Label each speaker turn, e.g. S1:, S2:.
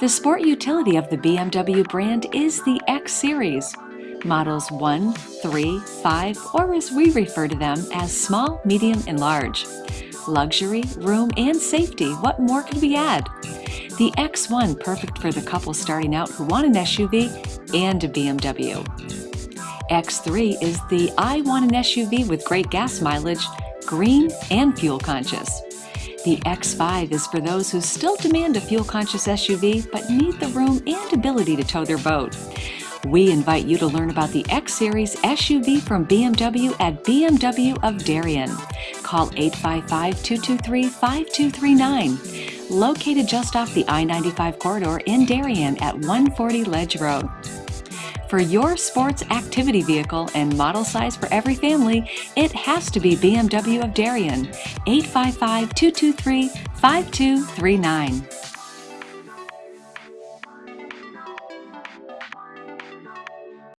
S1: The sport utility of the BMW brand is the X Series. Models 1, 3, 5, or as we refer to them as small, medium, and large. Luxury, room, and safety, what more could we add? The X1 perfect for the couple starting out who want an SUV and a BMW. X3 is the I want an SUV with great gas mileage, green, and fuel conscious. The X5 is for those who still demand a fuel-conscious SUV but need the room and ability to tow their boat. We invite you to learn about the X-Series SUV from BMW at BMW of Darien. Call 855-223-5239. Located just off the I-95 corridor in Darien at 140 Ledge Road. For your sports activity vehicle and model size for every family, it has to be BMW of Darien, 855 223 5239.